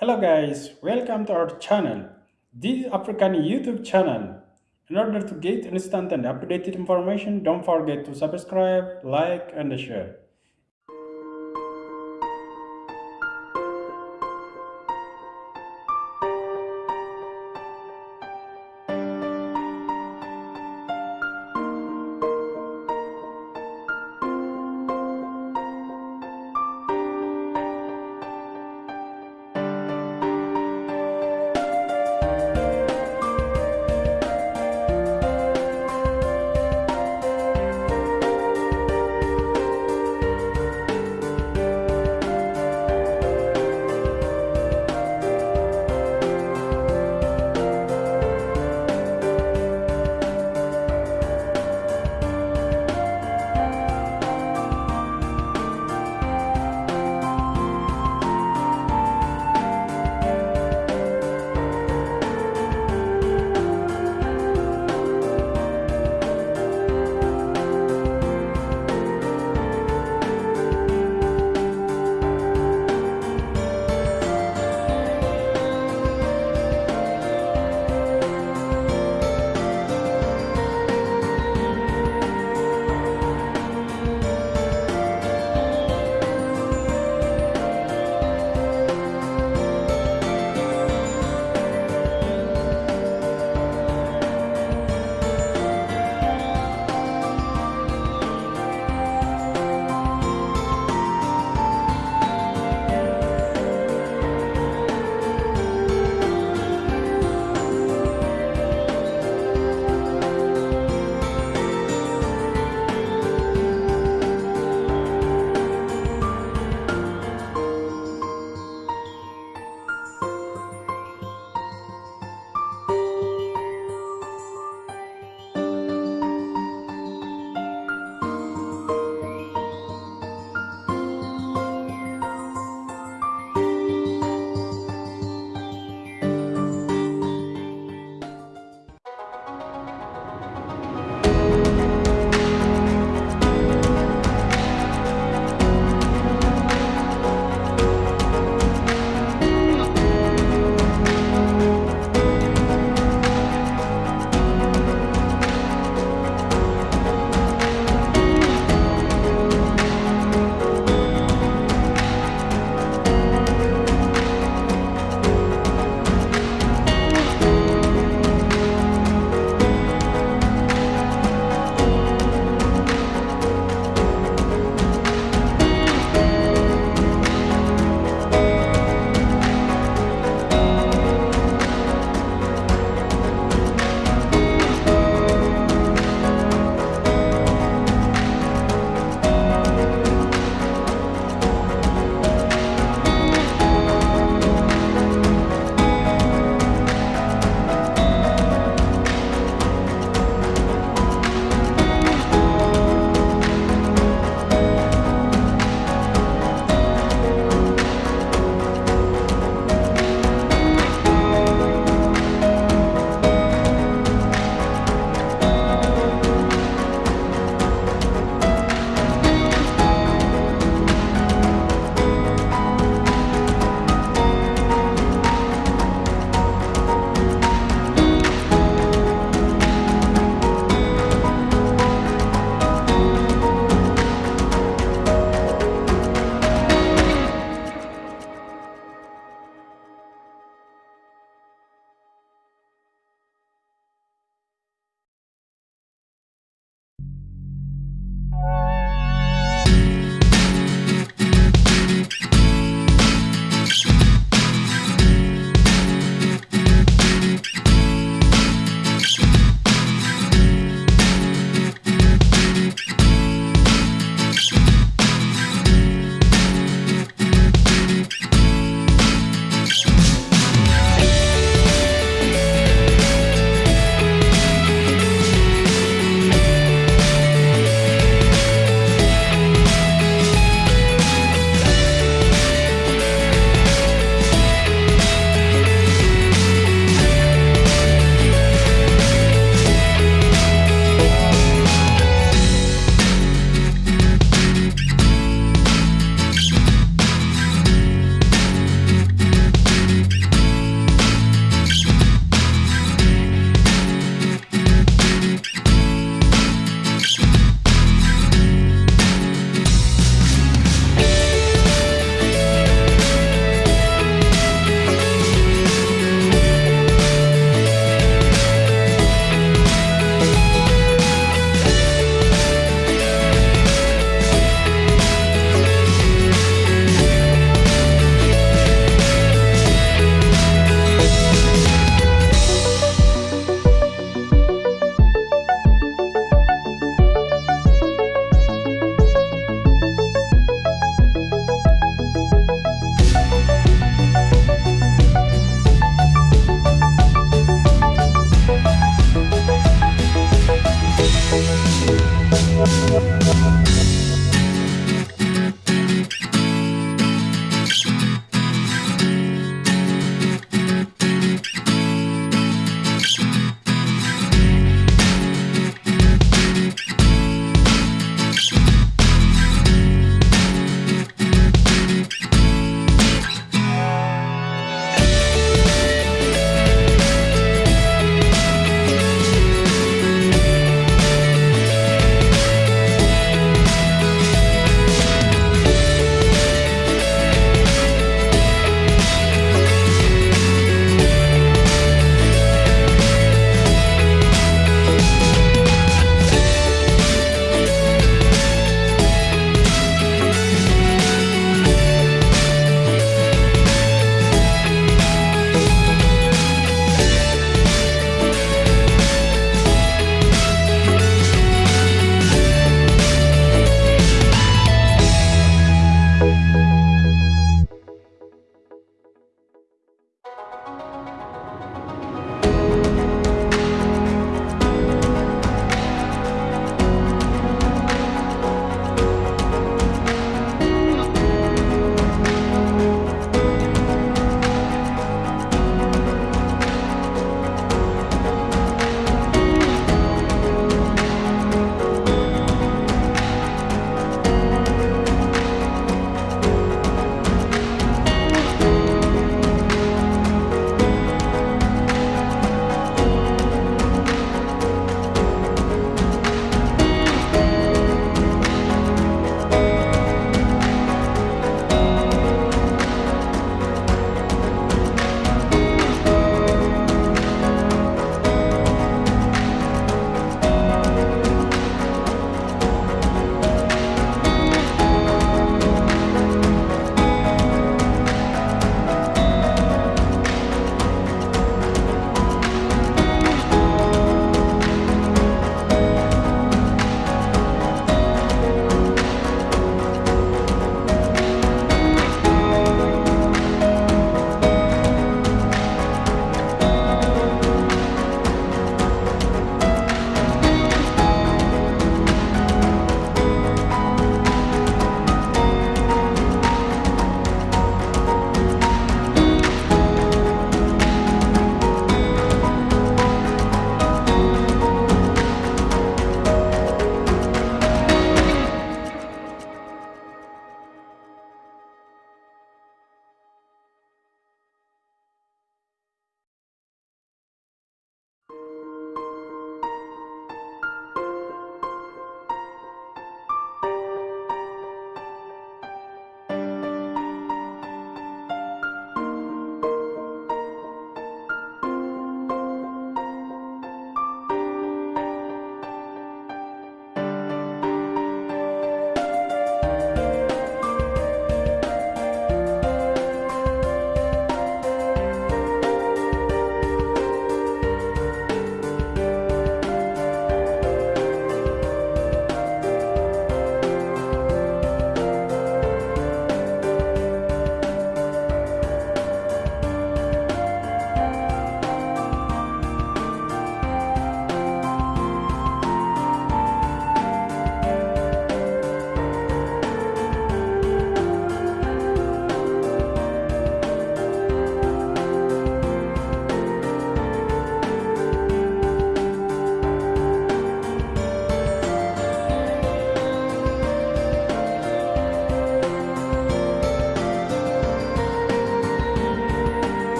Hello guys, welcome to our channel. This African YouTube channel. In order to get instant and updated information, don't forget to subscribe, like and share.